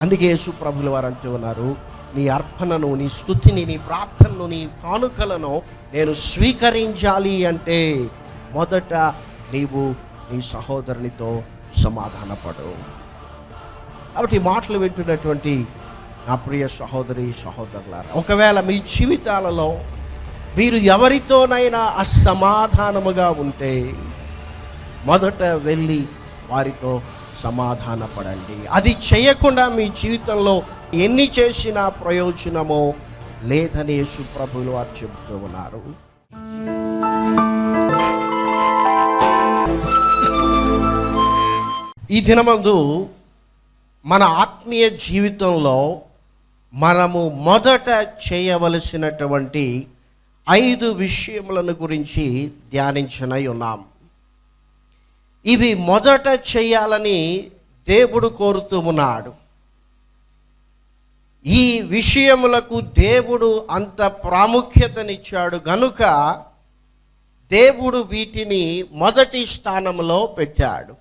అందుకే యేసు ప్రభుల వారు అంటూ ఉన్నారు నీ అర్పణను నీ స్థుతిని నీ ప్రార్థనను నీ కానుకలను నేను స్వీకరించాలి అంటే మొదట నీవు నీ సహోదరునితో సమాధానపడు. కాబట్టి ఈ మాటలు వింటున్నటువంటి నా ప్రియ సహోదరి సహోదరులారా ఒకవేళ మీ జీవితాలలో మీరు ఎవరితోనైనా అసమాధానముగా ఉంటే మొదట వెళ్ళి వారితో సమాధానపడండి. అది చేయకుండా మీ జీవితంలో ఎన్ని చేసినా ప్రయోజనమో లేదని యేసు వారు చెబుతూ ఉన్నారు. ఈ దినమందు మన ఆత్మీయ జీవితంలో మనము మొదట చేయవలసినటువంటి ఐదు విషయములను గురించి ధ్యానించనై ఉన్నాం. ఇవి మొదట చేయాలని దేవుడు కోరుతూ ఉన్నాడు. ఈ విషయములకు దేవుడు అంత ప్రాముఖ్యతనిచ్చాడు గనుక దేవుడు వీటిని మొదటి స్థానంలో పెట్టాడు.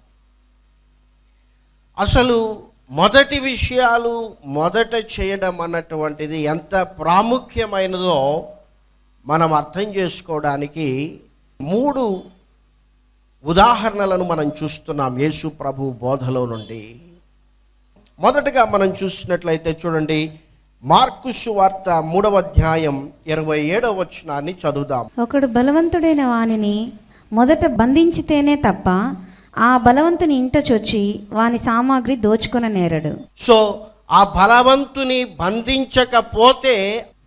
అసలు మొదటి విషయాలు మొదట చేయడం అన్నటువంటిది ఎంత ప్రాముఖ్యమైనదో మనం అర్థం చేసుకోవడానికి మూడు ఉదాహరణలను మనం చూస్తున్నాం యేసు ప్రభు బోధలో నుండి. మొదటగా మనం చూసినట్లయితే చూడండి మార్కు సువార్త మూడవ అధ్యాయం ఇరవై ఏడవ వచనాన్ని చదువుదాం. ఒకడు బలవంతుడైన వానిని మొదట బంధించితేనే తప్ప ఆ బలవంతుని ఇంట చొచ్చి వాని సామాగ్రి దోచుకొన నేరడు. సో ఆ బలవంతుని బంధించకపోతే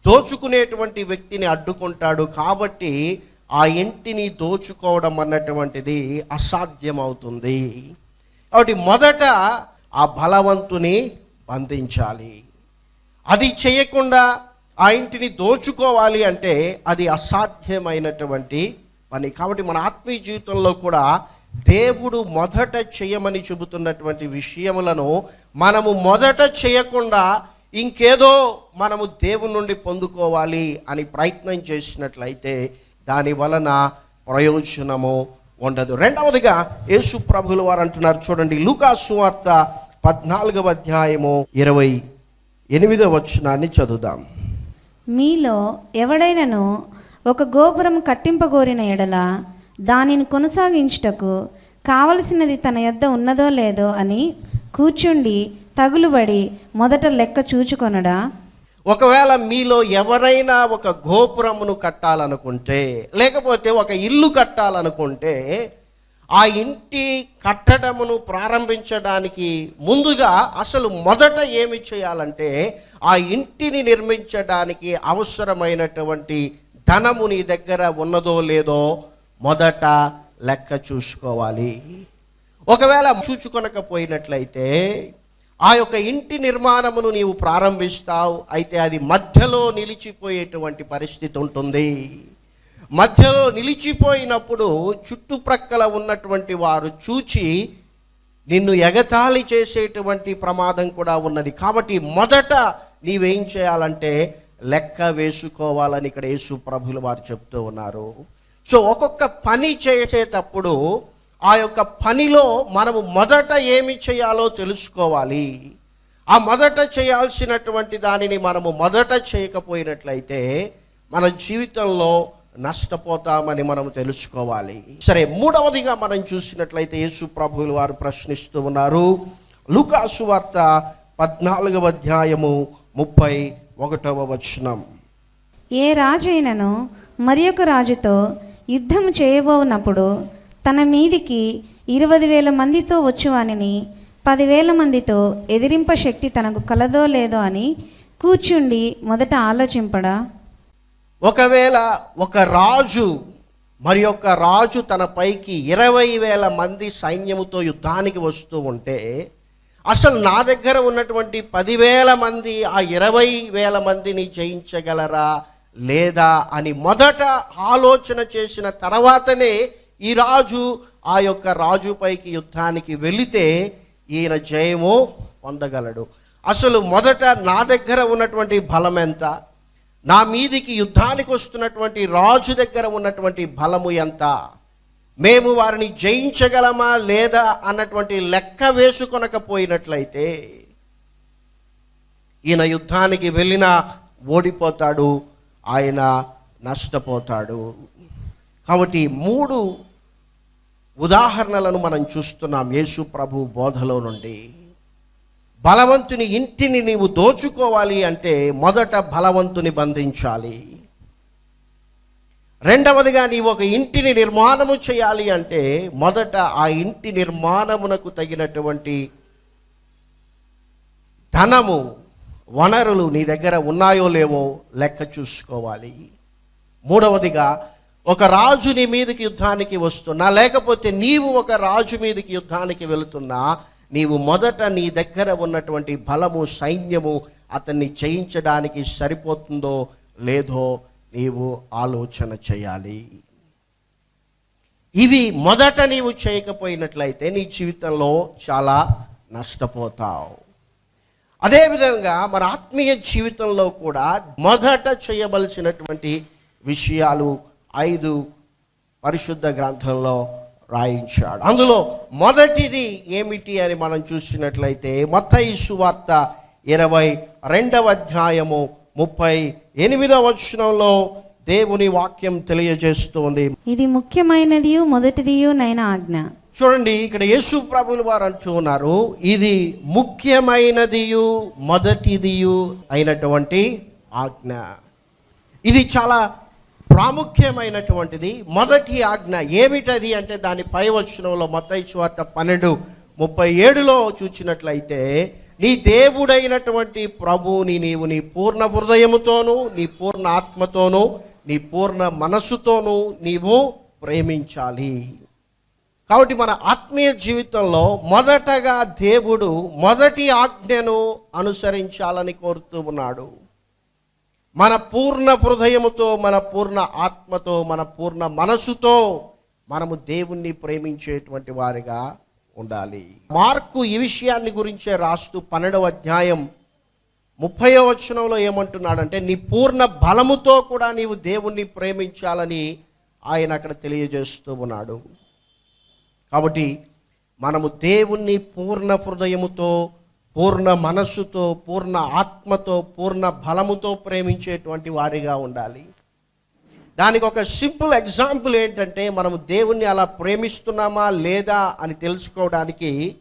దోచుకునేటువంటి వ్యక్తిని అడ్డుకుంటాడు కాబట్టి ఆ ఇంటిని దోచుకోవడం అన్నటువంటిది అసాధ్యమవుతుంది. కాబట్టి మొదట ఆ బలవంతుని బంధించాలి. అది చేయకుండా ఆ ఇంటిని దోచుకోవాలి అంటే అది అసాధ్యమైనటువంటి పని. కాబట్టి మన ఆత్మీయ జీవితంలో కూడా దేవుడు మొదట చేయమని చెబుతున్నటువంటి విషయములను మనము మొదట చేయకుండా ఇంకేదో మనము దేవుని నుండి పొందుకోవాలి అని ప్రయత్నం చేసినట్లయితే దాని వలన ప్రయోజనము ఉండదు. రెండవదిగా యేసు ప్రభుల వారు అంటున్నారు చూడండి లూకాసు వార్త పద్నాలుగవ అధ్యాయము ఇరవై ఎనిమిదవ వచనాన్ని చదువుదాం. మీలో ఎవడైనను ఒక గోపురం కట్టింపగోరిన ఎడల దానిని కొనసాగించుటకు కావలసినది తన యొద్ద ఉన్నదో లేదో అని కూర్చుండి తగులుబడి మొదట లెక్క చూచుకొనడా? ఒకవేళ మీలో ఎవరైనా ఒక గోపురమును కట్టాలనుకుంటే లేకపోతే ఒక ఇల్లు కట్టాలనుకుంటే ఆ ఇంటి కట్టడమును ప్రారంభించడానికి ముందుగా అసలు మొదట ఏమి చేయాలంటే ఆ ఇంటిని నిర్మించడానికి అవసరమైనటువంటి ధనము నీ దగ్గర ఉన్నదో లేదో మొదట లెక్క చూసుకోవాలి. ఒకవేళ చూచుకొనకపోయినట్లయితే ఆ యొక్క ఇంటి నిర్మాణమును నీవు ప్రారంభిస్తావు అయితే అది మధ్యలో నిలిచిపోయేటువంటి పరిస్థితి ఉంటుంది. మధ్యలో నిలిచిపోయినప్పుడు చుట్టుప్రక్కల ఉన్నటువంటి వారు చూచి నిన్ను ఎగతాళి చేసేటువంటి ప్రమాదం కూడా ఉన్నది. కాబట్టి మొదట నీవేం చేయాలంటే లెక్క వేసుకోవాలని ఇక్కడ యేసు ప్రభులు వారు చెప్తూ ఉన్నారు. సో ఒక్కొక్క పని చేసేటప్పుడు ఆ యొక్క పనిలో మనము మొదట ఏమి చేయాలో తెలుసుకోవాలి. ఆ మొదట చేయాల్సినటువంటి దానిని మనము మొదట చేయకపోయినట్లయితే మన జీవితంలో నష్టపోతామని మనం తెలుసుకోవాలి. సరే మూడవదిగా మనం చూసినట్లయితే యేసు ప్రభువులు వారు ప్రశ్నిస్తూ ఉన్నారు. లుకాసు వార్త పద్నాలుగవ అధ్యాయము ముప్పై ఒకటవ వచనం. ఏ రాజైనను మరి ఒక రాజుతో యుద్ధము చేయబోనప్పుడు తన మీదికి ఇరవై వేల మందితో వచ్చువానిని పదివేల మందితో ఎదిరింప శక్తి తనకు కలదో లేదో అని కూర్చుండి మొదట ఆలోచింపడా. ఒకవేళ ఒక రాజు మరి ఒక రాజు తన పైకి ఇరవై వేల మంది సైన్యముతో యుద్ధానికి వస్తూ ఉంటే అసలు నా దగ్గర ఉన్నటువంటి పదివేల మంది ఆ ఇరవై వేల మందిని జయించగలరా లేదా అని మొదట ఆలోచన చేసిన తర్వాతనే ఈ రాజు ఆ యొక్క రాజుపైకి యుద్ధానికి వెళితే ఈయన జయము పొందగలడు. అసలు మొదట నా దగ్గర ఉన్నటువంటి బలం ఎంత? నా మీదికి యుద్ధానికి వస్తున్నటువంటి రాజు దగ్గర ఉన్నటువంటి బలము ఎంత? మేము వారిని జయించగలమా లేదా అన్నటువంటి లెక్క వేసుకొనకపోయినట్లయితే ఈయన యుద్ధానికి వెళ్ళినా ఓడిపోతాడు ఆయన నష్టపోతాడు. కాబట్టి మూడు ఉదాహరణలను మనం చూస్తున్నాం యేసు ప్రభు బోధలో నుండి. బలవంతుని ఇంటిని నీవు దోచుకోవాలి అంటే మొదట బలవంతుని బంధించాలి. రెండవదిగా నీవు ఒక ఇంటిని నిర్మాణము చేయాలి అంటే మొదట ఆ ఇంటి నిర్మాణమునకు తగినటువంటి ధనము వనరులు నీ దగ్గర ఉన్నాయో లేవో లెక్క చూసుకోవాలి. మూడవదిగా ఒక రాజు నీ మీదకి యుద్ధానికి వస్తున్నా లేకపోతే నీవు ఒక రాజు మీదకి యుద్ధానికి వెళుతున్నా నీవు మొదట నీ దగ్గర ఉన్నటువంటి బలము సైన్యము అతన్ని జయించడానికి సరిపోతుందో లేదో నీవు ఆలోచన చేయాలి. ఇవి మొదట నీవు చేయకపోయినట్లయితే నీ జీవితంలో చాలా నష్టపోతావు. అదేవిధంగా మన ఆత్మీయ జీవితంలో కూడా మొదట చేయవలసినటువంటి విషయాలు ఐదు పరిశుద్ధ గ్రంథంలో రాయించాడు. అందులో మొదటిది ఏమిటి అని మనం చూసినట్లయితే మత్తయి సువార్త ఇరవై రెండవ అధ్యాయము ముప్పై ఎనిమిదవ వచనంలో దేవుని వాక్యం తెలియజేస్తోంది. ఇది ముఖ్యమైనదియు మొదటిదియు నైన ఆజ్ఞ. చూడండి ఇక్కడ యేసు ప్రభులు వారు అంటూ ఉన్నారు ఇది ముఖ్యమైనదియు మొదటిదియు అయినటువంటి ఆజ్ఞ. ఇది చాలా ప్రాముఖ్యమైనటువంటిది. మొదటి ఆజ్ఞ ఏమిటది అంటే దాని పై వచనంలో మత్తయి పన్నెండు ముప్పై ఏడులో చూచినట్లయితే నీ దేవుడైనటువంటి ప్రభువుని నీవు నీ పూర్ణ హృదయముతోనూ నీ పూర్ణ ఆత్మతోనూ నీ పూర్ణ మనస్సుతోనూ నీవు ప్రేమించాలి. కాబట్టి మన ఆత్మీయ జీవితంలో మొదటగా దేవుడు మొదటి ఆజ్ఞను అనుసరించాలని కోరుతూ ఉన్నాడు. మన పూర్ణ హృదయముతో మన పూర్ణ ఆత్మతో మన పూర్ణ మనసుతో మనము దేవుణ్ణి ప్రేమించేటువంటి వారిగా ఉండాలి. మార్కు ఈ విషయాన్ని గురించే రాస్తూ పన్నెండవ అధ్యాయం ముప్పై వచనంలో ఏమంటున్నాడంటే నీ పూర్ణ బలముతో కూడా నీవు దేవుణ్ణి ప్రేమించాలని ఆయన అక్కడ తెలియజేస్తూ ఉన్నాడు. కాబట్టి మనము దేవుణ్ణి పూర్ణ హృదయముతో పూర్ణ మనస్సుతో పూర్ణ ఆత్మతో పూర్ణ బలముతో ప్రేమించేటువంటి వారిగా ఉండాలి. దానికి ఒక సింపుల్ ఎగ్జాంపుల్ ఏంటంటే మనం దేవుణ్ణి అలా ప్రేమిస్తున్నామా లేదా అని తెలుసుకోవడానికి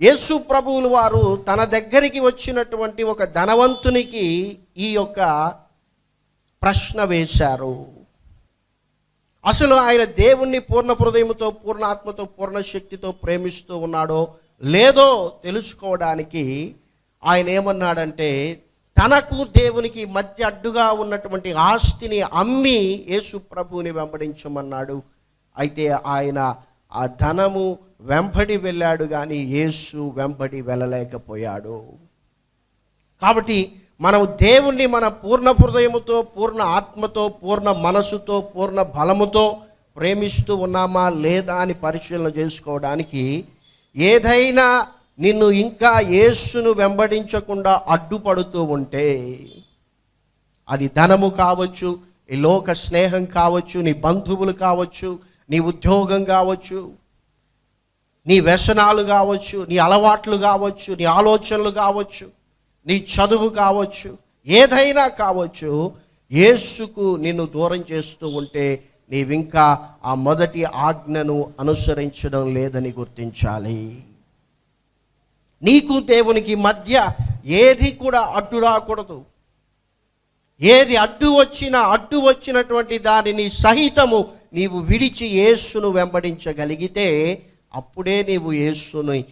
యేసు ప్రభువులు వారు తన దగ్గరికి వచ్చినటువంటి ఒక ధనవంతునికి ఈ యొక్క ప్రశ్న వేశారు. అసలు ఆయన దేవుణ్ణి పూర్ణ హృదయంతో పూర్ణ ఆత్మతో పూర్ణ శక్తితో ప్రేమిస్తూ ఉన్నాడో లేదో తెలుసుకోవడానికి ఆయన ఏమన్నాడంటే తనకు దేవునికి మధ్య అడ్డుగా ఉన్నటువంటి ఆస్తిని అమ్మి యేసు ప్రభువుని వెంబడించమన్నాడు. అయితే ఆయన ఆ ధనము వెంబడి వెళ్ళాడు కానీ యేసు వెంబడి వెళ్ళలేకపోయాడు. కాబట్టి మనం దేవుణ్ణి మన పూర్ణ హృదయముతో పూర్ణ ఆత్మతో పూర్ణ మనసుతో పూర్ణ బలముతో ప్రేమిస్తూ ఉన్నామా లేదా అని పరిశీలన చేసుకోవడానికి ఏదైనా నిన్ను ఇంకా యేసును వెంబడించకుండా అడ్డుపడుతూ ఉంటే అది ధనము కావచ్చు ఈ లోక స్నేహం కావచ్చు నీ బంధువులు కావచ్చు నీ ఉద్యోగం కావచ్చు నీ వ్యసనాలు కావచ్చు నీ అలవాట్లు కావచ్చు నీ ఆలోచనలు కావచ్చు నీ చదువు కావచ్చు ఏదైనా కావచ్చు యేసుకు నిన్ను దూరం చేస్తూ ఉంటే నీవింకా ఆ మొదటి ఆజ్ఞను అనుసరించడం లేదని గుర్తించాలి. నీకు దేవునికి మధ్య ఏది కూడా అడ్డు రాకూడదు. ఏది అడ్డు వచ్చినా అడ్డు వచ్చినటువంటి దానిని సహితము నీవు విడిచి యేసును వెంబడించగలిగితే అప్పుడే నీవు యేసుని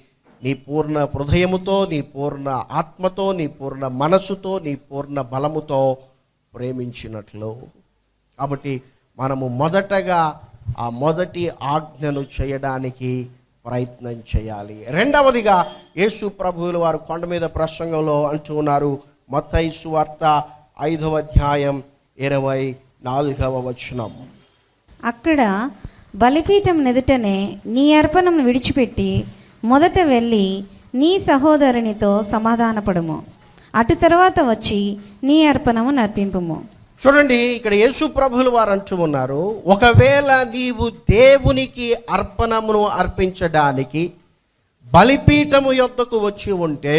నీ పూర్ణ హృదయముతో నీ పూర్ణ ఆత్మతో నీ పూర్ణ మనసుతో నీ పూర్ణ బలముతో ప్రేమించినట్లు. కాబట్టి మనము మొదటగా ఆ మొదటి ఆజ్ఞను చేయడానికి ప్రయత్నం చేయాలి. రెండవదిగా యేసు ప్రభువుల వారు కొండ మీద ప్రసంగంలో అంటూ ఉన్నారు. మత్తయి సువార్త ఐదవ అధ్యాయం ఇరవై నాలుగవ వచనం. అక్కడ బలిపీఠం నెదుటనే నీ అర్పణం విడిచిపెట్టి మొదట వెళ్ళి నీ సహోదరునితో సమాధానపడము. అటు తర్వాత వచ్చి నీ అర్పణము నర్పింపుము చూడండి ఇక్కడ యేసు ప్రభులు వారు అంటూ ఉన్నారు ఒకవేళ నీవు దేవునికి అర్పణమును అర్పించడానికి బలిపీఠము యొద్దకు వచ్చి ఉంటే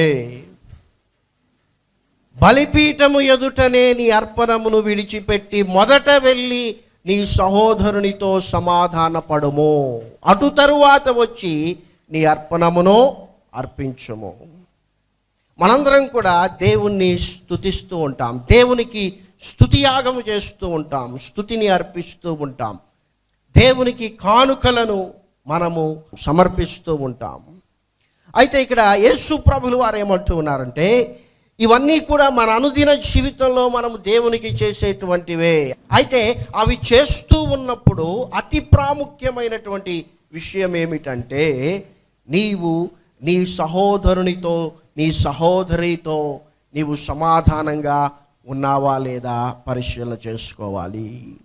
బలిపీఠము ఎదుటనే నీ అర్పణమును విడిచిపెట్టి మొదట వెళ్ళి నీ సహోదరునితో సమాధానపడుము. అటు తరువాత వచ్చి నీ అర్పణమును అర్పించము. మనందరం కూడా దేవుణ్ణి స్తుతిస్తూ ఉంటాం. దేవునికి స్థుతియాగము చేస్తూ ఉంటాం స్థుతిని అర్పిస్తూ ఉంటాం. దేవునికి కానుకలను మనము సమర్పిస్తూ ఉంటాం. అయితే ఇక్కడ యేసు ప్రభులు వారు ఏమంటూ ఉన్నారంటే ఇవన్నీ కూడా మన అనుదిన జీవితంలో మనము దేవునికి చేసేటువంటివే. అయితే అవి చేస్తూ ఉన్నప్పుడు అతి ప్రాముఖ్యమైనటువంటి విషయం ఏమిటంటే నీవు నీ సహోదరునితో నీ సహోదరితో నీవు సమాధానంగా ఉన్నావా లేదా పరిశీలన చేసుకోవాలి.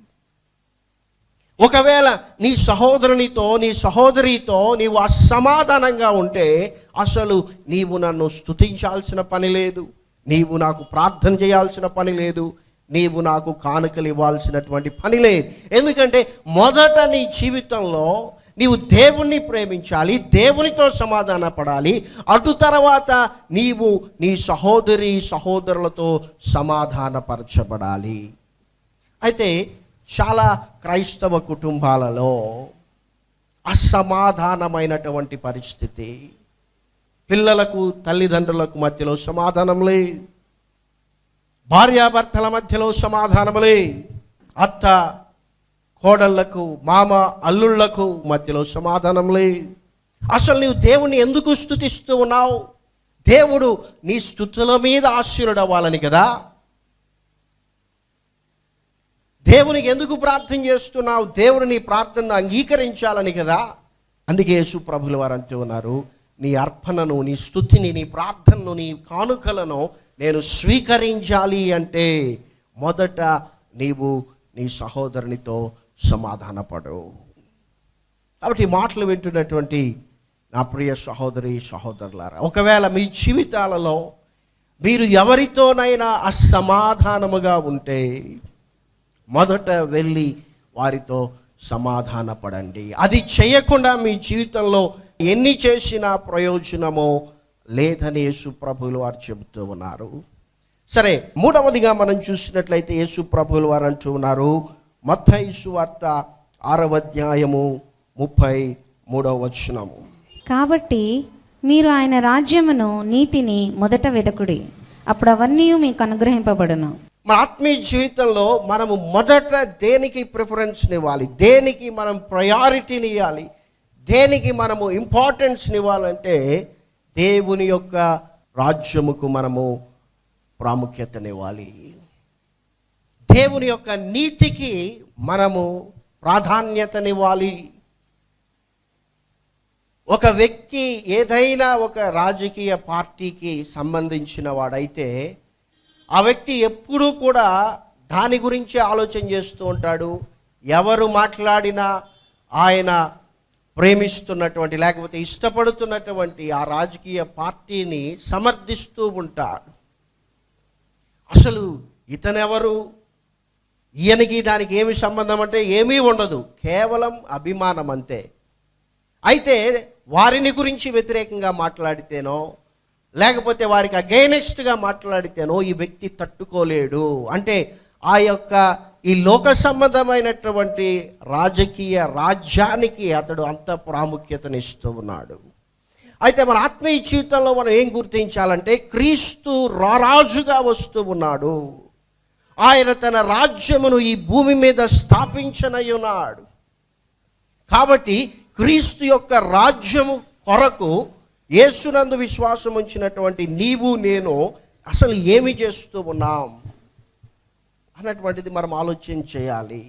ఒకవేళ నీ సహోదరునితో నీ సహోదరితో నీవు అసమాధానంగా ఉంటే అసలు నీవు నన్ను స్తుతించాల్సిన పని లేదు. నీవు నాకు ప్రార్థన చేయాల్సిన పని లేదు. నీవు నాకు కానుకలు ఇవ్వాల్సినటువంటి పని లేదు. ఎందుకంటే మొదట నీ జీవితంలో నీవు దేవుణ్ణి ప్రేమించాలి దేవునితో సమాధాన పడాలి. అటు తర్వాత నీవు నీ సహోదరి సహోదరులతో సమాధానపరచబడాలి అయితే చాలా క్రైస్తవ కుటుంబాలలో అసమాధానమైనటువంటి పరిస్థితి. పిల్లలకు తల్లిదండ్రులకు మధ్యలో సమాధానం లే భార్యాభర్తల మధ్యలో సమాధానం లే అత్త కోడళ్ళకు మామ అల్లుళ్ళకు మధ్యలో సమాధానం లే. అసలు నీవు దేవుణ్ణి ఎందుకు స్థుతిస్తూ ఉన్నావు? దేవుడు నీ స్థుతుల మీద ఆశీనుడవ్వాలని కదా? దేవునికి ఎందుకు ప్రార్థన చేస్తున్నావు? దేవుడు నీ ప్రార్థనను అంగీకరించాలని కదా? అందుకే యేసు ప్రభులు వారు అంటూ ఉన్నారు నీ అర్పణను నీ స్థుతిని నీ ప్రార్థనను నీ కానుకలను నేను స్వీకరించాలి అంటే మొదట నీవు నీ సహోదరునితో సమాధానపడు కాబట్టి ఈ మాటలు వింటున్నటువంటి నా ప్రియ సహోదరి సహోదరులారా ఒకవేళ మీ జీవితాలలో మీరు ఎవరితోనైనా అసమాధానముగా ఉంటే మొదట వెళ్ళి వారితో సమాధానపడండి. అది చేయకుండా మీ జీవితంలో ఎన్ని చేసినా ప్రయోజనమో లేదని యేసు వారు చెబుతూ ఉన్నారు. సరే మూడవదిగా మనం చూసినట్లయితే యేసు వారు అంటూ ఉన్నారు మత్తయి వార్త ఆరవ అధ్యాయము ముప్పై మూడవ వచనము. కాబట్టి మీరు ఆయన రాజ్యమును నీతిని మొదట వెదకుడి. అప్పుడు అవన్నీ మీకు అనుగ్రహింపబడును. మన ఆత్మీయ జీవితంలో మనము మొదట దేనికి ప్రిఫరెన్స్ ఇవ్వాలి దేనికి మనం ప్రయారిటీని ఇవ్వాలి దేనికి మనము ఇంపార్టెన్స్ని ఇవ్వాలంటే దేవుని యొక్క రాజ్యముకు మనము ప్రాముఖ్యతనివ్వాలి దేవుని యొక్క నీతికి మనము ప్రాధాన్యతనివ్వాలి. ఒక వ్యక్తి ఏదైనా ఒక రాజకీయ పార్టీకి సంబంధించిన వాడైతే ఆ వ్యక్తి ఎప్పుడూ కూడా దాని గురించి ఆలోచన చేస్తూ ఉంటాడు. ఎవరు మాట్లాడినా ఆయన ప్రేమిస్తున్నటువంటి లేకపోతే ఇష్టపడుతున్నటువంటి ఆ రాజకీయ పార్టీని సమర్థిస్తూ ఉంటాడు. అసలు ఇతనెవరు? ఈయనకి దానికి ఏమి సంబంధం అంటే ఏమీ ఉండదు. కేవలం అభిమానం అంతే. అయితే వారిని గురించి వ్యతిరేకంగా మాట్లాడితేనో లేకపోతే వారికి అగైనెస్ట్గా మాట్లాడితేనో ఈ వ్యక్తి తట్టుకోలేడు. అంటే ఆ యొక్క ఈ లోక సంబంధమైనటువంటి రాజకీయ రాజ్యానికి అతడు అంత ప్రాముఖ్యతనిస్తూ ఉన్నాడు. అయితే మన ఆత్మీయ జీవితంలో మనం ఏం గుర్తించాలంటే క్రీస్తు రారాజుగా వస్తూ ఉన్నాడు. ఆయన తన రాజ్యమును ఈ భూమి మీద స్థాపించనయ్యున్నాడు కాబట్టి క్రీస్తు యొక్క రాజ్యము కొరకు యేసునందు విశ్వాసం ఉంచినటువంటి నీవు నేను అసలు ఏమి చేస్తూ ఉన్నాం అన్నటువంటిది మనం ఆలోచన చేయాలి.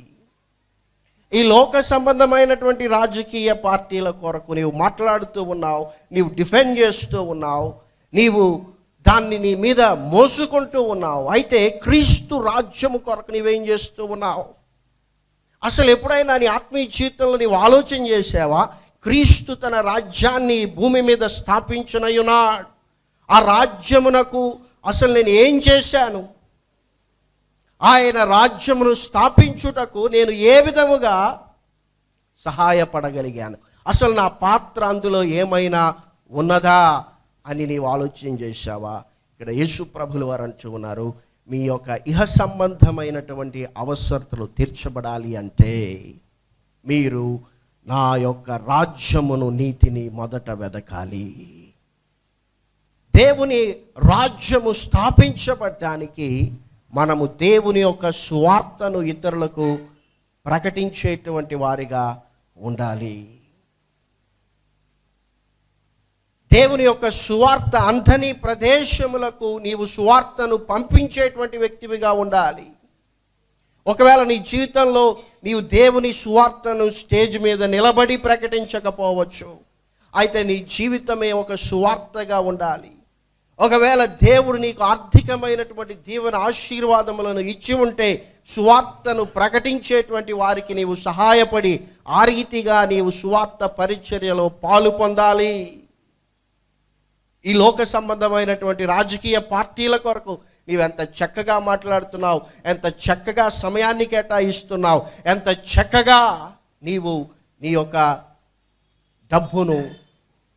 ఈ లోక సంబంధమైనటువంటి రాజకీయ పార్టీల కొరకు నీవు మాట్లాడుతూ ఉన్నావు నీవు డిఫెండ్ చేస్తూ ఉన్నావు నీవు దాన్ని నీ మీద మోసుకుంటూ ఉన్నావు. అయితే క్రీస్తు రాజ్యము కొరకు నీవేం చేస్తూ ఉన్నావు? అసలు ఎప్పుడైనా నీ ఆత్మీయ జీవితంలో నీవు ఆలోచన చేసావా? క్రీస్తు తన రాజ్యాన్ని భూమి మీద స్థాపించనయున్నాడు ఆ రాజ్యమునకు అసలు నేను ఏం చేశాను? ఆయన రాజ్యమును స్థాపించుటకు నేను ఏ విధముగా సహాయపడగలిగాను? అసలు నా పాత్ర అందులో ఏమైనా ఉన్నదా? అని నీవు ఆలోచన చేశావా? ఇక్కడ యేసు ప్రభులు వారు అంటూ ఉన్నారు మీ యొక్క ఇహ సంబంధమైనటువంటి అవసరతలు తీర్చబడాలి అంటే మీరు నా యొక్క రాజ్యమును నీతిని మొదట వెదకాలి. దేవుని రాజ్యము స్థాపించబడ్డానికి మనము దేవుని యొక్క స్వార్థను ఇతరులకు ప్రకటించేటువంటి వారిగా ఉండాలి. దేవుని యొక్క సువార్త అంధని ప్రదేశములకు నీవు సువార్తను పంపించేటువంటి వ్యక్తివిగా ఉండాలి. ఒకవేళ నీ జీవితంలో నీవు దేవుని సువార్తను స్టేజ్ మీద నిలబడి ప్రకటించకపోవచ్చు. అయితే నీ జీవితమే ఒక సువార్తగా ఉండాలి. ఒకవేళ దేవుడు నీకు ఆర్థికమైనటువంటి దీవెన ఆశీర్వాదములను ఇచ్చి ఉంటే సువార్తను ప్రకటించేటువంటి వారికి నీవు సహాయపడి ఆ రీతిగా నీవు సువార్త పరిచర్యలో పాలు పొందాలి. ఈ లోక సంబంధమైనటువంటి రాజకీయ పార్టీల కొరకు నీవెంత చక్కగా మాట్లాడుతున్నావు ఎంత చక్కగా సమయాన్ని కేటాయిస్తున్నావు ఎంత చక్కగా నీవు నీ యొక్క డబ్బును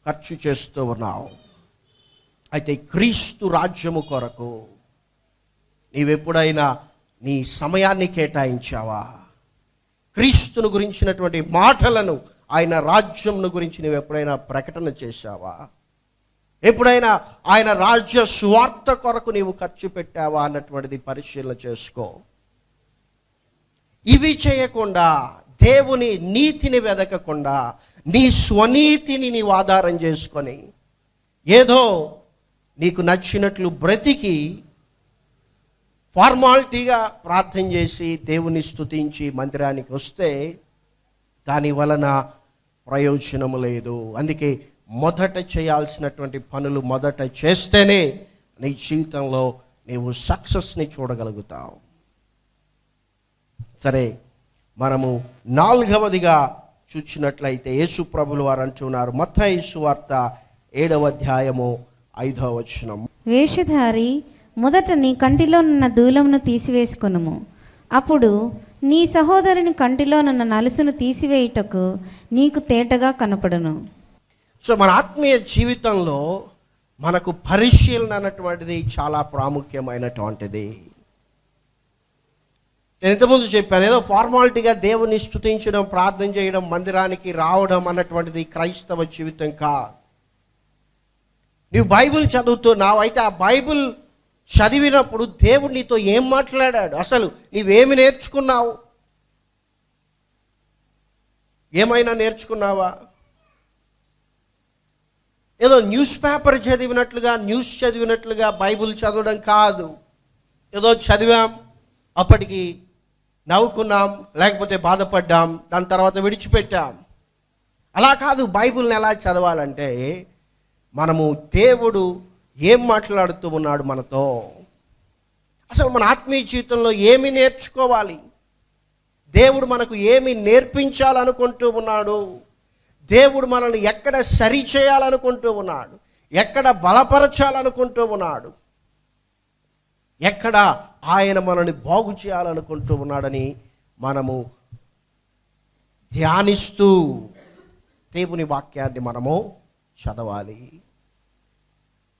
ఖర్చు చేస్తూ ఉన్నావు. అయితే క్రీస్తు రాజ్యము కొరకు నీవెప్పుడైనా నీ సమయాన్ని కేటాయించావా? క్రీస్తును గురించినటువంటి మాటలను ఆయన రాజ్యంను గురించి నువ్వు ఎప్పుడైనా ప్రకటన చేశావా? ఎప్పుడైనా ఆయన రాజ్య స్వార్థ కొరకు నీవు ఖర్చు పెట్టావా అన్నటువంటిది పరిశీలన చేసుకో. ఇవి చేయకుండా దేవుని నీతిని వెదకకుండా నీ స్వనీతిని నీవు ఆధారం చేసుకొని ఏదో నీకు నచ్చినట్లు బ్రతికి ఫార్మాలిటీగా ప్రార్థన చేసి దేవుని స్తుతించి మందిరానికి వస్తే దాని వలన ప్రయోజనము లేదు. అందుకే మొదట చేయాల్సినటువంటి పనులు మొదట చేస్తేనే నీ జీవితంలో నీవు సక్సెస్ని చూడగలుగుతావు. సరే మనము నాలుగవదిగా చూచినట్లయితే యేసు ప్రభులు వారు అంటున్నారు యేసు వార్త ఏడవ అధ్యాయము ఐదవ వచనం. వేషధారి మొదట నీ కంటిలోనున్న దూలమును తీసివేసుకొనుము. అప్పుడు నీ సహోదరుని కంటిలోనున్న నలుసును తీసివేయుటకు నీకు తేటగా కనపడును. సో మన ఆత్మీయ జీవితంలో మనకు పరిశీలన అన్నటువంటిది చాలా ప్రాముఖ్యమైనటువంటిది. నేను ఇంతకుముందు చెప్పాను ఏదో ఫార్మాలిటీగా దేవుని స్తుతించడం ప్రార్థన చేయడం మందిరానికి రావడం అన్నటువంటిది క్రైస్తవ జీవితం కాదు. నీవు బైబిల్ చదువుతున్నావు అయితే ఆ బైబిల్ చదివినప్పుడు దేవుడు నీతో ఏం మాట్లాడాడు? అసలు నీవేమి నేర్చుకున్నావు? ఏమైనా నేర్చుకున్నావా? ఏదో న్యూస్ పేపర్ చదివినట్లుగా న్యూస్ చదివినట్లుగా బైబిల్ చదవడం కాదు. ఏదో చదివాం అప్పటికి నవ్వుకున్నాం లేకపోతే బాధపడ్డాం దాని తర్వాత విడిచిపెట్టాం. అలా కాదు బైబిల్ని ఎలా చదవాలంటే మనము దేవుడు ఏం మాట్లాడుతూ ఉన్నాడు మనతో. అసలు మన ఆత్మీయ జీవితంలో ఏమి నేర్చుకోవాలి? దేవుడు మనకు ఏమి నేర్పించాలనుకుంటూ ఉన్నాడు? దేవుడు మనల్ని ఎక్కడ సరి చేయాలనుకుంటూ ఉన్నాడు? ఎక్కడ బలపరచాలనుకుంటూ ఉన్నాడు? ఎక్కడ ఆయన మనల్ని బాగు చేయాలనుకుంటూ ఉన్నాడని మనము ధ్యానిస్తూ దేవుని వాక్యాన్ని మనము చదవాలి.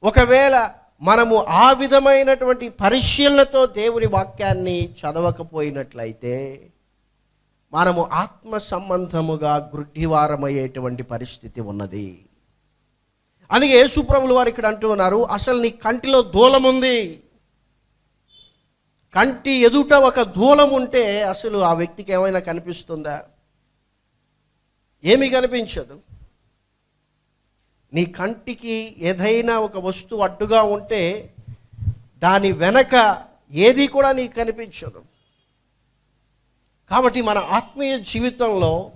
ఒకవేళ మనము ఆ విధమైనటువంటి పరిశీలనతో దేవుని వాక్యాన్ని చదవకపోయినట్లయితే మనము ఆత్మ సంబంధముగా గుడ్డివారమయ్యేటువంటి పరిస్థితి ఉన్నది. అందుకే యేసుప్రభులు వారు ఇక్కడ అంటూ ఉన్నారు అసలు నీ కంటిలో దూలం ఉంది కంటి ఎదుట ఒక దూలం ఉంటే అసలు ఆ వ్యక్తికి ఏమైనా కనిపిస్తుందా? ఏమీ కనిపించదు. నీ కంటికి ఏదైనా ఒక వస్తువు అడ్డుగా ఉంటే దాని వెనక ఏది కూడా నీకు కనిపించదు. కాబట్టి మన ఆత్మీయ జీవితంలో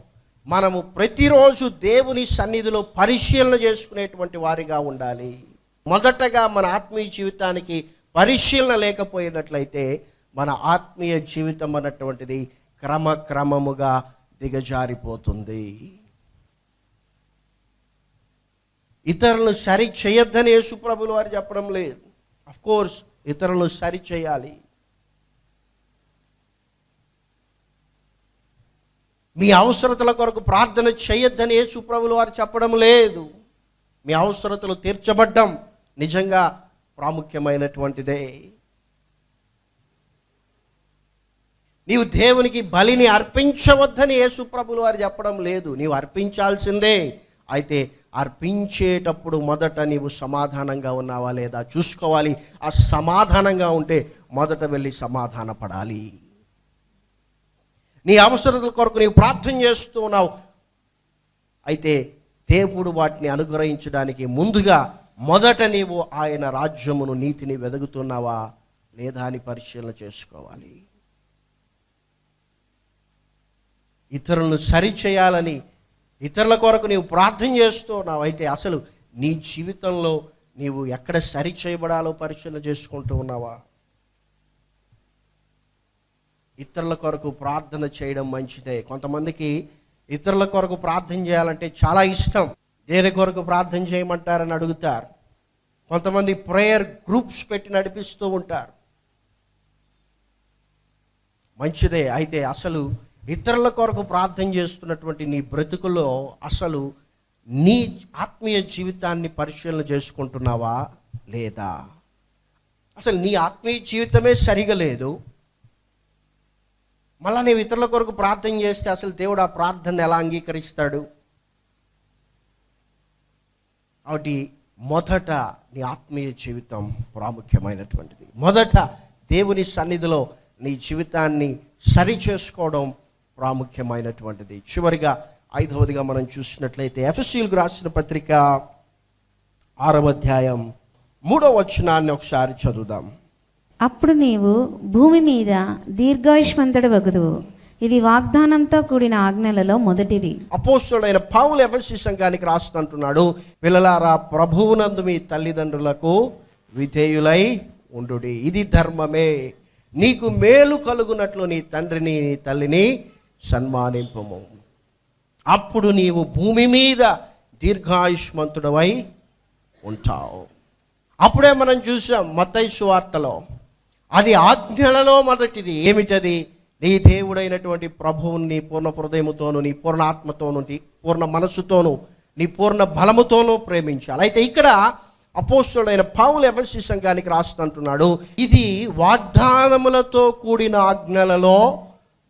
మనము ప్రతిరోజు దేవుని సన్నిధిలో పరిశీలన చేసుకునేటువంటి వారిగా ఉండాలి. మొదటగా మన ఆత్మీయ జీవితానికి పరిశీలన లేకపోయినట్లయితే మన ఆత్మీయ జీవితం అన్నటువంటిది క్రమక్రమముగా దిగజారిపోతుంది. ఇతరులను సరి చేయొద్దని యేసుప్రభులు వారు చెప్పడం లేదు. అఫ్ కోర్స్ ఇతరులను సరి చేయాలి. మీ అవసరతల కొరకు ప్రార్థన చేయొద్దని యేసుప్రభులు వారు చెప్పడం లేదు. మీ అవసరతలు తీర్చబడ్డం నిజంగా ప్రాముఖ్యమైనటువంటిదే. నీవు దేవునికి బలిని అర్పించవద్దని యేసుప్రభులు వారు చెప్పడం లేదు. నీవు అర్పించాల్సిందే. అయితే అర్పించేటప్పుడు మొదట నీవు సమాధానంగా ఉన్నావా లేదా చూసుకోవాలి. ఆ సమాధానంగా ఉంటే మొదట వెళ్ళి సమాధాన పడాలి నీ అవసరతల కొరకు నీవు ప్రార్థన చేస్తూ ఉన్నావు. అయితే దేవుడు వాటిని అనుగ్రహించడానికి ముందుగా మొదట నీవు ఆయన రాజ్యమును నీతిని వెదుగుతున్నావా? లేదా అని పరిశీలన చేసుకోవాలి. ఇతరులను సరిచేయాలని ఇతరుల కొరకు నీవు ప్రార్థన చేస్తూ ఉన్నావు. అయితే అసలు నీ జీవితంలో నీవు ఎక్కడ సరి చేయబడాలో పరిశీలన చేసుకుంటూ ఉన్నావా? ఇతరుల కొరకు ప్రార్థన చేయడం మంచిదే. కొంతమందికి ఇతరుల కొరకు ప్రార్థన చేయాలంటే చాలా ఇష్టం. దేని కొరకు ప్రార్థన చేయమంటారని అడుగుతారు. కొంతమంది ప్రేయర్ గ్రూప్స్ పెట్టి నడిపిస్తూ ఉంటారు. మంచిదే. అయితే అసలు ఇతరుల కొరకు ప్రార్థన చేస్తున్నటువంటి నీ బ్రతుకులో అసలు నీ ఆత్మీయ జీవితాన్ని పరిశీలన చేసుకుంటున్నావా లేదా? అసలు నీ ఆత్మీయ జీవితమే సరిగా లేదు. మళ్ళా నీవు ఇతరుల కొరకు ప్రార్థన చేస్తే అసలు దేవుడు ఆ ప్రార్థన ఎలా అంగీకరిస్తాడు? కాబట్టి మొదట నీ ఆత్మీయ జీవితం ప్రాముఖ్యమైనటువంటిది. మొదట దేవుని సన్నిధిలో నీ జీవితాన్ని సరి చేసుకోవడం ప్రాముఖ్యమైనటువంటిది. చివరిగా ఐదవదిగా మనం చూసినట్లయితే ఎఫ్ఎస్సీలకు రాసిన పత్రిక ఆరవ అధ్యాయం మూడవ వచనాన్ని ఒకసారి చదువుదాం. అప్పుడు నీవు భూమి మీద దీర్ఘాయుష్మంతుడు వగుదువు. ఇది వాగ్దానంతో కూడిన ఆజ్ఞలలో మొదటిది. అపోస్తుడైన పావులు ఎఫ్ఎస్సి సంఘానికి రాస్తుంటున్నాడు పిల్లలారా ప్రభువునందు మీ తల్లిదండ్రులకు విధేయులై ఉండు ఇది ధర్మమే. నీకు మేలు కలుగునట్లు నీ తండ్రిని నీ తల్లిని సన్మానింపము. అప్పుడు నీవు భూమి మీద దీర్ఘాయుష్మంతుడవై ఉంటావు. అప్పుడే మనం చూసాం మతైసు వార్తలో అది ఆజ్ఞలలో మొదటిది ఏమిటది? నీ దేవుడైనటువంటి ప్రభువుని నీ పూర్ణ హృదయముతోను నీ పూర్ణ ఆత్మతోను నీ పూర్ణ మనసుతోను నీ పూర్ణ బలముతోనూ ప్రేమించాలి. అయితే ఇక్కడ అపోస్తుడైన పావులు ఎవరి సంఘానికి రాస్తుంటున్నాడు ఇది వాగ్దానములతో కూడిన ఆజ్ఞలలో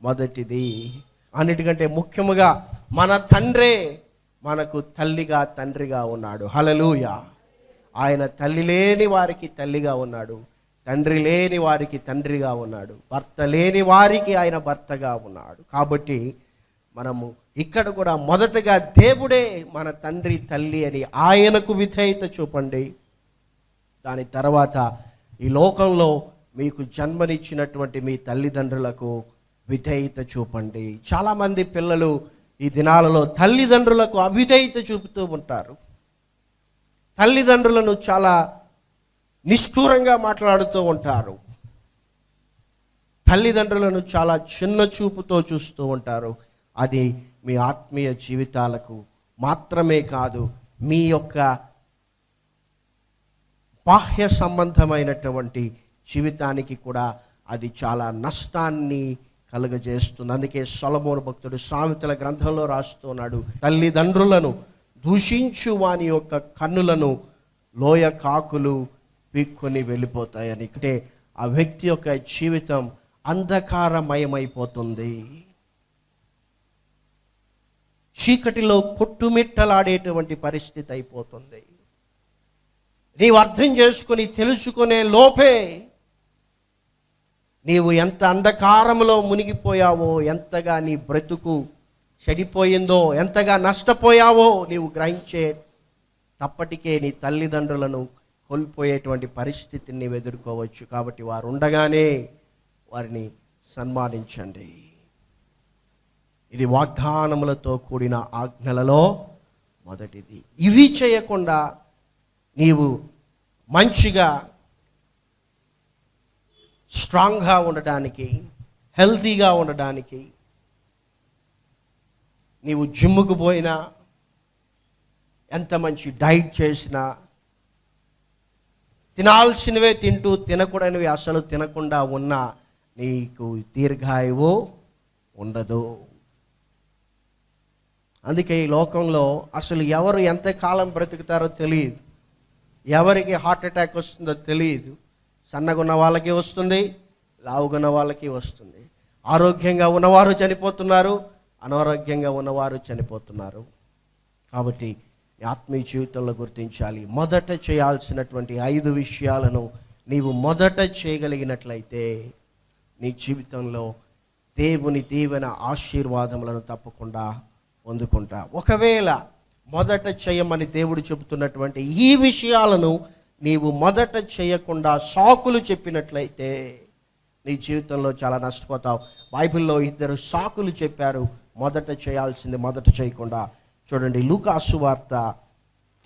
మొదటిది. అన్నిటికంటే ముఖ్యముగా మన తండ్రే మనకు తల్లిగా తండ్రిగా ఉన్నాడు. హలలుయ ఆయన తల్లి లేని వారికి తల్లిగా ఉన్నాడు. తండ్రి లేని వారికి తండ్రిగా ఉన్నాడు. భర్త లేని వారికి ఆయన భర్తగా ఉన్నాడు. కాబట్టి మనము ఇక్కడ కూడా మొదటగా దేవుడే మన తండ్రి తల్లి అని ఆయనకు విధేయత చూపండి. దాని తర్వాత ఈ లోకంలో మీకు జన్మనిచ్చినటువంటి మీ తల్లిదండ్రులకు విధేయత చూపండి. చాలామంది పిల్లలు ఈ దినాలలో తల్లిదండ్రులకు అవిధేయత చూపుతూ ఉంటారు. తల్లిదండ్రులను చాలా నిష్ఠూరంగా మాట్లాడుతూ ఉంటారు. తల్లిదండ్రులను చాలా చిన్న చూపుతో చూస్తూ ఉంటారు. అది మీ ఆత్మీయ జీవితాలకు మాత్రమే కాదు మీ యొక్క బాహ్య సంబంధమైనటువంటి జీవితానికి కూడా అది చాలా నష్టాన్ని కలుగజేస్తుంది. అందుకే సొలమోను భక్తుడు సామెతల గ్రంథంలో రాస్తున్నాడు తల్లిదండ్రులను దూషించు వాని యొక్క కన్నులను లోయ కాకులు పీక్కొని వెళ్ళిపోతాయని. అంటే ఆ వ్యక్తి యొక్క జీవితం అంధకారమయమైపోతుంది. చీకటిలో కొట్టుమిట్టలాడేటువంటి పరిస్థితి అయిపోతుంది. నీవు అర్థం చేసుకుని తెలుసుకునే లోపే నీవు ఎంత అంధకారంలో మునిగిపోయావో ఎంతగా నీ బ్రతుకు చెడిపోయిందో ఎంతగా నష్టపోయావో నీవు గ్రహించే అప్పటికే నీ తల్లిదండ్రులను కోల్పోయేటువంటి పరిస్థితిని నీవు ఎదుర్కోవచ్చు. కాబట్టి వారు ఉండగానే వారిని సన్మానించండి. ఇది వాగ్దానములతో కూడిన ఆజ్ఞలలో మొదటిది. ఇవి చేయకుండా నీవు మంచిగా స్ట్రాంగ్గా ఉండడానికి హెల్తీగా ఉండడానికి నీవు జిమ్ముకు పోయినా ఎంత మంచి డైట్ చేసినా తినాల్సినవే తింటూ తినకూడనివి అసలు తినకుండా ఉన్నా నీకు దీర్ఘాయువు ఉండదు. అందుకే ఈ లోకంలో అసలు ఎవరు ఎంతకాలం బ్రతుకుతారో తెలియదు. ఎవరికి హార్ట్ అటాక్ వస్తుందో తెలియదు. సన్నగున్న వాళ్ళకి వస్తుంది లావుగున్న వాళ్ళకి వస్తుంది. ఆరోగ్యంగా ఉన్నవారు చనిపోతున్నారు అనారోగ్యంగా ఉన్నవారు చనిపోతున్నారు. కాబట్టి ఆత్మీయ జీవితంలో గుర్తించాలి. మొదట చేయాల్సినటువంటి ఐదు విషయాలను నీవు మొదట చేయగలిగినట్లయితే నీ జీవితంలో దేవుని దీవెన ఆశీర్వాదములను తప్పకుండా పొందుకుంటా. ఒకవేళ మొదట చేయమని దేవుడు చెబుతున్నటువంటి ఈ విషయాలను నీవు మొదట చేయకుండా సాకులు చెప్పినట్లయితే నీ జీవితంలో చాలా నష్టపోతావు. బైబిల్లో ఇద్దరు సాకులు చెప్పారు. మొదట చేయాల్సింది మొదట చేయకుండా చూడండి లూకాసు వార్త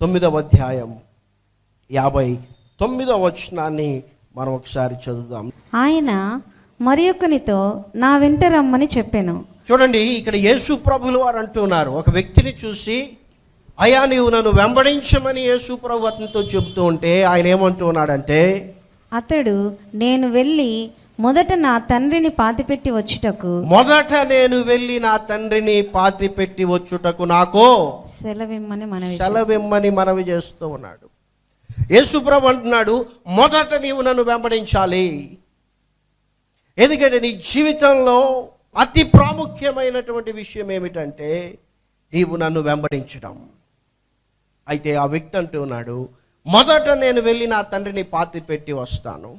తొమ్మిదవ అధ్యాయం యాభై తొమ్మిదవ వచనాన్ని మనం ఒకసారి చదువుదాం. ఆయన మరి ఒకనితో నా వెంట రమ్మని చెప్పాను. చూడండి ఇక్కడ యేసు ప్రభులు వారు అంటున్నారు ఒక వ్యక్తిని చూసి అయా నీవు నన్ను వెంబడించమని యేసు ప్రభు అతనితో చెబుతూ ఉంటే ఆయన ఏమంటూ ఉన్నాడంటే అతడు నేను వెళ్ళి మొదట నా తండ్రిని పాతిపెట్టి వచ్చుటకు మొదట నేను వెళ్ళి నా తండ్రిని పాతి పెట్టి వచ్చుటకు నాకు సెలవిమ్మని మనవి సెలవిమ్మని మనవి చేస్తూ ఉన్నాడు. యేసుప్రభు అంటున్నాడు మొదట నీవు నన్ను వెంబడించాలి. ఎందుకంటే నీ జీవితంలో అతి ప్రాముఖ్యమైనటువంటి విషయం ఏమిటంటే నీవు నన్ను వెంబడించడం. అయితే ఆ వ్యక్తి అంటూ ఉన్నాడు మొదట నేను వెళ్ళి నా తండ్రిని పాతి పెట్టి వస్తాను.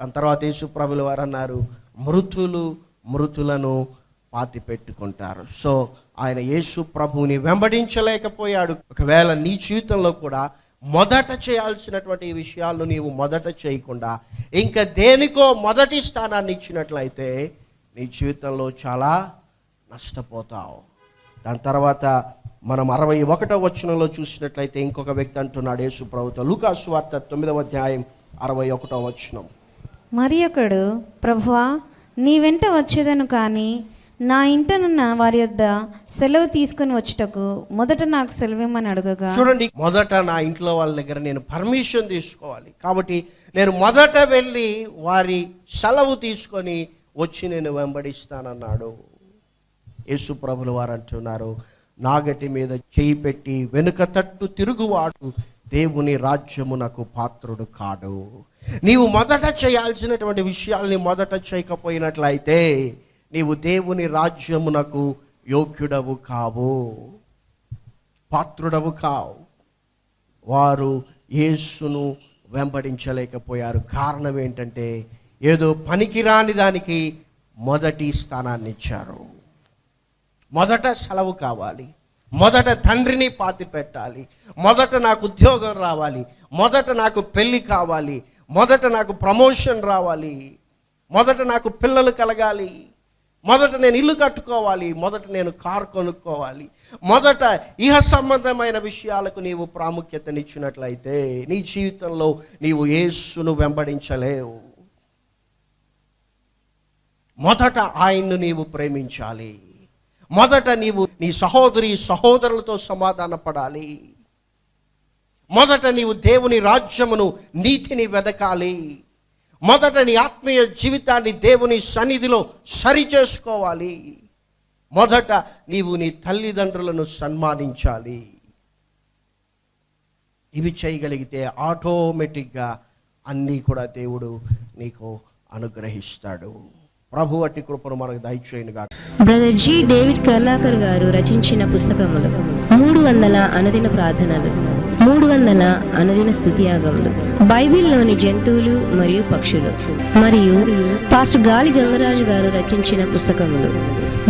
దాని తర్వాత యేసుప్రభుల వారు అన్నారు మృతులు మృతులను పాతి పెట్టుకుంటారు సో ఆయన యేసు ప్రభువుని వెంబడించలేకపోయాడు. ఒకవేళ నీ జీవితంలో కూడా మొదట చేయాల్సినటువంటి విషయాలు నీవు మొదట చేయకుండా ఇంకా దేనికో మొదటి స్థానాన్ని ఇచ్చినట్లయితే నీ జీవితంలో చాలా నష్టపోతావు. దాని తర్వాత మనం అరవై ఒకటో వచనంలో చూసినట్లయితే ఇంకొక వ్యక్తి అంటున్నాడు యేసు ప్రభుత్వ లూకాసు వార్త తొమ్మిదవ అధ్యాయం అరవై ఒకటో వచనం. మరి ఒకడు ప్రభువా నీ వెంట వచ్చేదను కానీ నా ఇంటనున్న వారి యొద్ద సెలవు తీసుకుని వచ్చుటకు మొదట నాకు సెలవిమ్మని అడగగా. చూడండి మొదట నా ఇంట్లో వాళ్ళ దగ్గర నేను పర్మిషన్ తీసుకోవాలి. కాబట్టి నేను మొదట వెళ్ళి వారి సెలవు తీసుకొని వచ్చి నేను వెంబడిస్తానన్నాడు. యేసు ప్రభులు వారు అంటున్నారు నాగటి మీద చేయి పెట్టి వెనుక తట్టు తిరుగువాడు. దేవుని రాజ్యమునకు పాత్రుడు కాడు. నీవు మొదట చేయాల్సినటువంటి విషయాల్ని మొదట చేయకపోయినట్లయితే నీవు దేవుని రాజ్యమునకు యోగ్యుడవు కావు. పాత్రుడవు కావు. వారు యేసును వెంబడించలేకపోయారు. కారణం ఏంటంటే ఏదో పనికిరాని దానికి మొదటి స్థానాన్ని ఇచ్చారు. మొదట సెలవు కావాలి. మొదట తండ్రిని పాతి పెట్టాలి. మొదట నాకు ఉద్యోగం రావాలి. మొదట నాకు పెళ్ళి కావాలి. మొదట నాకు ప్రమోషన్ రావాలి. మొదట నాకు పిల్లలు కలగాలి. మొదట నేను ఇల్లు కట్టుకోవాలి. మొదట నేను కారు కొనుక్కోవాలి. మొదట ఇహ సంబంధమైన విషయాలకు నీవు ప్రాముఖ్యతనిచ్చినట్లయితే నీ జీవితంలో నీవు యేసును వెంబడించలేవు. మొదట ఆయన్ను నీవు ప్రేమించాలి. మొదట నీవు నీ సహోదరి సహోదరులతో సమాధాన పడాలి మొదట నీవు దేవుని రాజ్యమును నీతిని వెదకాలి. మొదట నీ ఆత్మీయ జీవితాన్ని దేవుని సన్నిధిలో సరి చేసుకోవాలి మొదట నీవు నీ తల్లిదండ్రులను సన్మానించాలి. ఇవి చేయగలిగితే ఆటోమేటిక్గా అన్నీ కూడా దేవుడు నీకు అనుగ్రహిస్తాడు. ప్రభు అట్టి కృపను మనకు దయచేయనుగా బ్రదర్ జి డేవిడ్ కర్లాకర్ గారు రచించిన పుస్తకములు మూడు వందల అనుదిన ప్రార్థనలు మూడు వందల అనుదిన స్థుతియాగములు బైబిల్లోని జంతువులు మరియు పక్షులు మరియు పాస్టర్ గాలి గంగరాజు గారు రచించిన పుస్తకములు.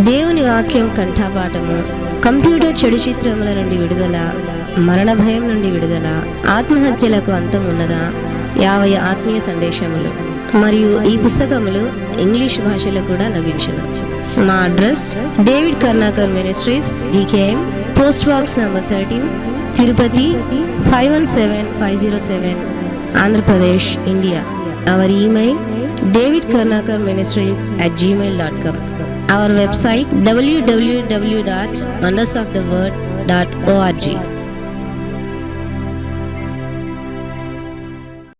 దేవుని వాక్యం కంఠాపాఠము కంప్యూటర్ చెడు చిత్రముల నుండి విడుదల మరణ భయం నుండి విడుదల ఆత్మహత్యలకు అంతం ఉన్నదా యావై ఆత్మీయ సందేశములు. మరియు ఈ పుస్తకములు ఇంగ్లీష్ భాషలో కూడా లభించను. మా address David Karnakar ministries D K M post box number thirteen Tirupati five one seven five zero seven Andhra Pradesh India our email David Karnakar ministries at Gmail dot com our website W W W dot wonders of the word dot O R G